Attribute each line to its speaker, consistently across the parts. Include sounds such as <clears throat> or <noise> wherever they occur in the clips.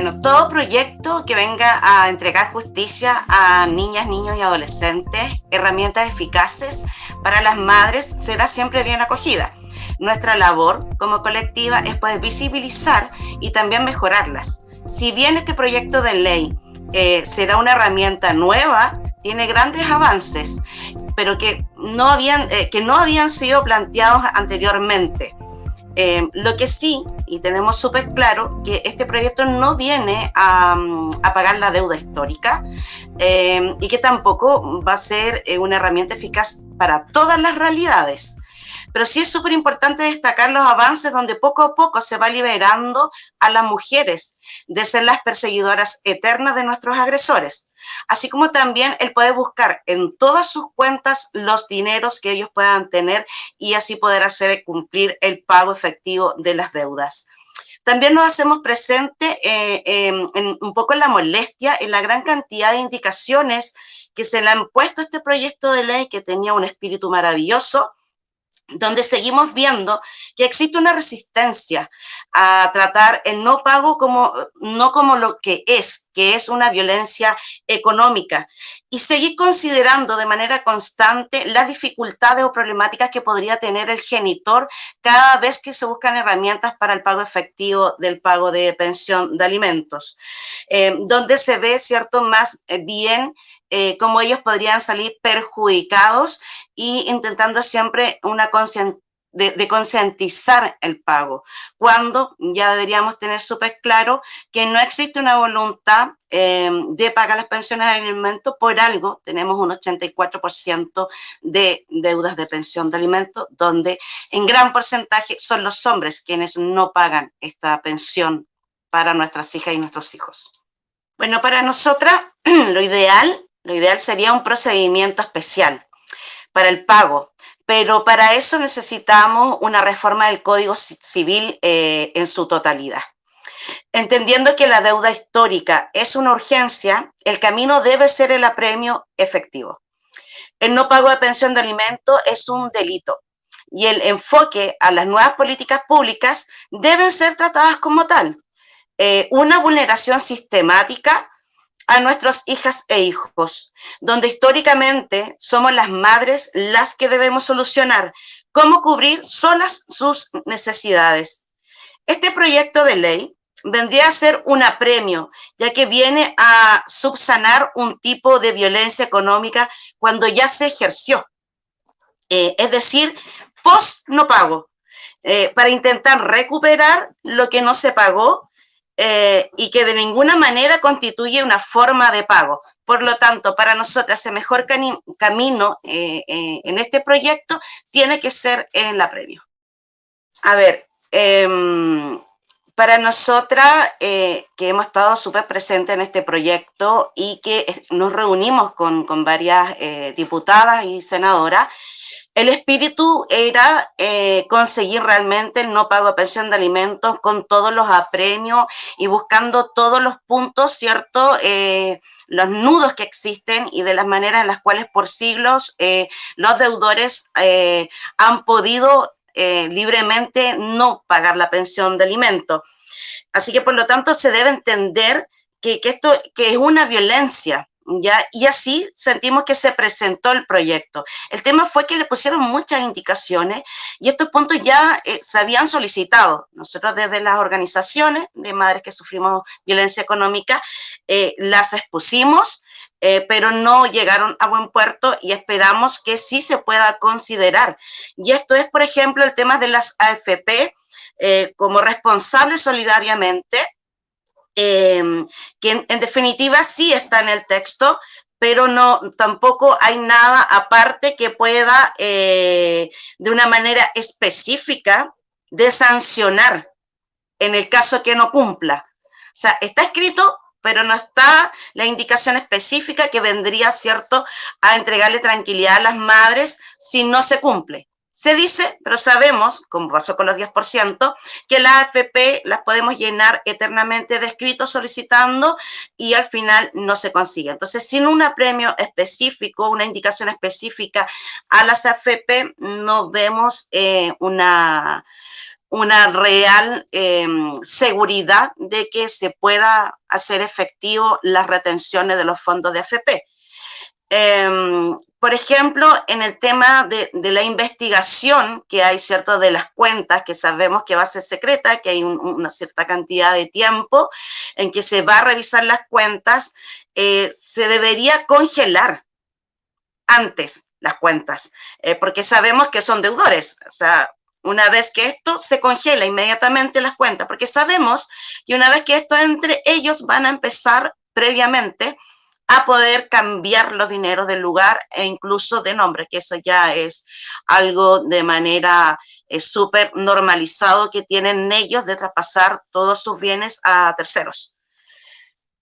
Speaker 1: Bueno, todo proyecto que venga a entregar justicia a niñas, niños y adolescentes, herramientas eficaces para las madres, será siempre bien acogida. Nuestra labor como colectiva es poder visibilizar y también mejorarlas. Si bien este proyecto de ley eh, será una herramienta nueva, tiene grandes avances, pero que no habían, eh, que no habían sido planteados anteriormente. Eh, lo que sí, y tenemos súper claro, que este proyecto no viene a, a pagar la deuda histórica y que tampoco va a ser una herramienta eficaz para todas las realidades. Pero sí es súper importante destacar los avances donde poco a poco se va liberando a las mujeres de ser las perseguidoras eternas de nuestros agresores, así como también el poder buscar en todas sus cuentas los dineros que ellos puedan tener y así poder hacer cumplir el pago efectivo de las deudas. También nos hacemos presente eh, em, en, un poco en la molestia, en la gran cantidad de indicaciones que se le han puesto a este proyecto de ley que tenía un espíritu maravilloso, donde seguimos viendo que existe una resistencia a tratar el no pago como, no como lo que es, que es una violencia económica, y seguir considerando de manera constante las dificultades o problemáticas que podría tener el genitor cada vez que se buscan herramientas para el pago efectivo del pago de pensión de alimentos, eh, donde se ve, ¿cierto?, más bien eh, cómo ellos podrían salir perjudicados y intentando siempre una de, concientizar el pago, cuando ya deberíamos tener súper claro que no existe una voluntad eh, de pagar las pensiones de alimentos, por algo tenemos un 84% de deudas de pensión de alimentos, donde en gran porcentaje son los hombres quienes no pagan esta pensión para nuestras hijas y nuestros hijos. Bueno, para nosotras <clears throat> lo ideal lo ideal sería un procedimiento especial para el pago, pero para eso necesitamos una reforma del Código Civil eh, en su totalidad. Entendiendo que la deuda histórica es una urgencia, el camino debe ser el apremio efectivo. El no pago de pensión de alimento es un delito y el enfoque a las nuevas políticas públicas deben ser tratadas como tal. Eh, una vulneración sistemática a nuestras hijas e hijos, donde históricamente somos las madres las que debemos solucionar cómo cubrir solas sus necesidades. Este proyecto de ley vendría a ser un apremio, ya que viene a subsanar un tipo de violencia económica cuando ya se ejerció. Eh, es decir, post no pago, eh, para intentar recuperar lo que no se pagó eh, y que de ninguna manera constituye una forma de pago. Por lo tanto, para nosotras el mejor camino eh, eh, en este proyecto tiene que ser en la previa. A ver, em, para nosotras que hemos estado súper presentes en este proyecto y que nos reunimos con, con varias diputadas y senadoras, el espíritu era eh, conseguir realmente el no pago de pensión de alimentos con todos los apremios y buscando todos los puntos, ¿cierto? Eh, los nudos que existen y de las maneras en las cuales por siglos eh, los deudores han podido libremente no pagar la pensión de alimentos. Así que por lo tanto se debe entender que, que esto que es una violencia, ¿ya? Y así sentimos que se presentó el proyecto. El tema fue que le pusieron muchas indicaciones y estos puntos ya eh, se habían solicitado. Nosotros desde las organizaciones de madres que sufrimos violencia económica eh, las expusimos, eh, pero no llegaron a buen puerto y esperamos que sí se pueda considerar. Y esto es, por ejemplo, el tema de las AFP como responsables solidariamente, Em, que en, definitiva sí está en el texto, pero no, tampoco hay nada aparte que pueda eh, de una manera específica de sancionar en el caso que no cumpla. O sea, está escrito, pero no está la indicación específica que vendría, ¿cierto?, a entregarle tranquilidad a las madres si no se cumple. Se dice, pero sabemos, como pasó con los 10%, que las AFP las podemos llenar eternamente de escritos solicitando y al final no se consigue. Entonces, sin un premio específico, una indicación específica a las AFP, no vemos eh, una, una real em, seguridad de que se pueda hacer efectivo las retenciones de los fondos de AFP. Em, por ejemplo, en el tema de, la investigación que hay, ¿cierto?, de las cuentas, que sabemos que va a ser secreta, que hay una cierta cantidad de tiempo en que se va a revisar las cuentas, eh, se debería congelar antes las cuentas, eh, porque sabemos que son deudores, o sea, una vez que esto se congela inmediatamente las cuentas, porque sabemos que una vez que esto entre, ellos van a empezar previamente a poder cambiar los dineros del lugar e incluso de nombre, que eso ya es algo de manera eh, súper normalizado que tienen ellos de traspasar todos sus bienes a terceros.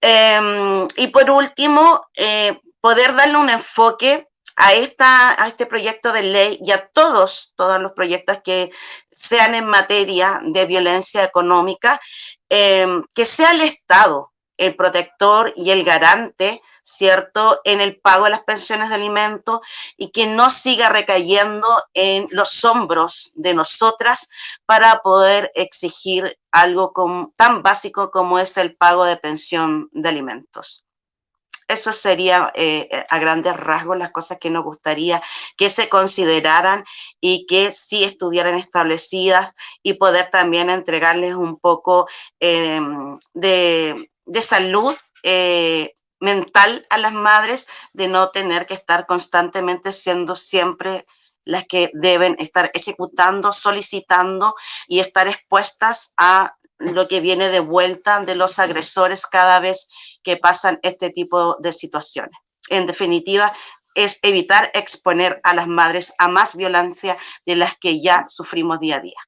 Speaker 1: Em, y por último, eh, poder darle un enfoque a, esta, a este proyecto de ley y a todos, todos los proyectos que sean en materia de violencia económica, em, que sea el Estado el protector y el garante ¿cierto?, en el pago de las pensiones de alimentos y que no siga recayendo en los hombros de nosotras para poder exigir algo tan básico como es el pago de pensión de alimentos. Eso sería eh, a grandes rasgos las cosas que nos gustaría que se consideraran y que sí estuvieran establecidas y poder también entregarles un poco em, de, salud eh, mental a las madres de no tener que estar constantemente siendo siempre las que deben estar ejecutando, solicitando y estar expuestas a lo que viene de vuelta de los agresores cada vez que pasan este tipo de situaciones. En definitiva, es evitar exponer a las madres a más violencia de las que ya sufrimos día a día.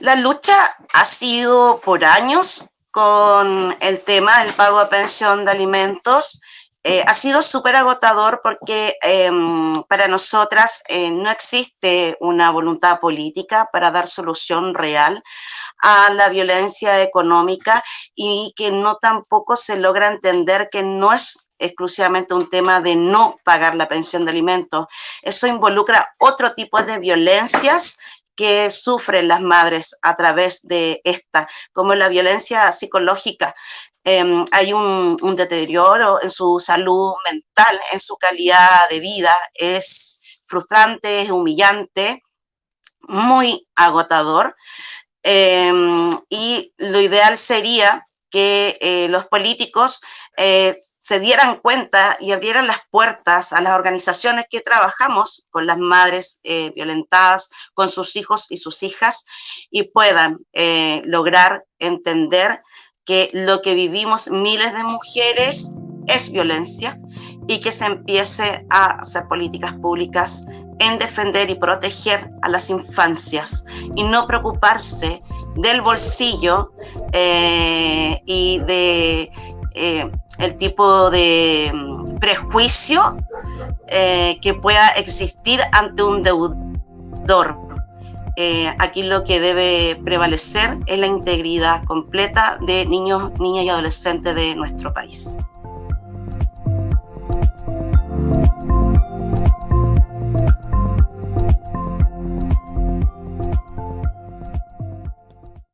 Speaker 1: La lucha ha sido por años con el tema del pago de pensión de alimentos. Eh, ha sido súper agotador porque em, para nosotras eh, no existe una voluntad política para dar solución real a la violencia económica y que no tampoco se logra entender que no es exclusivamente un tema de no pagar la pensión de alimentos. Eso involucra otro tipo de violencias que sufren las madres a través de esta, como la violencia psicológica. Em, hay un, deterioro en su salud mental, en su calidad de vida. Es frustrante, es humillante, muy agotador. Em, y lo ideal sería que eh, los políticos eh, se dieran cuenta y abrieran las puertas a las organizaciones que trabajamos con las madres eh, violentadas, con sus hijos y sus hijas, y puedan lograr entender que lo que vivimos miles de mujeres es violencia y que se empiece a hacer políticas públicas en defender y proteger a las infancias y no preocuparse del bolsillo eh, y de eh, el tipo de mm, prejuicio eh, que pueda existir ante un deudor. aquí lo que debe prevalecer es la integridad completa de niños, niñas y adolescentes de nuestro país.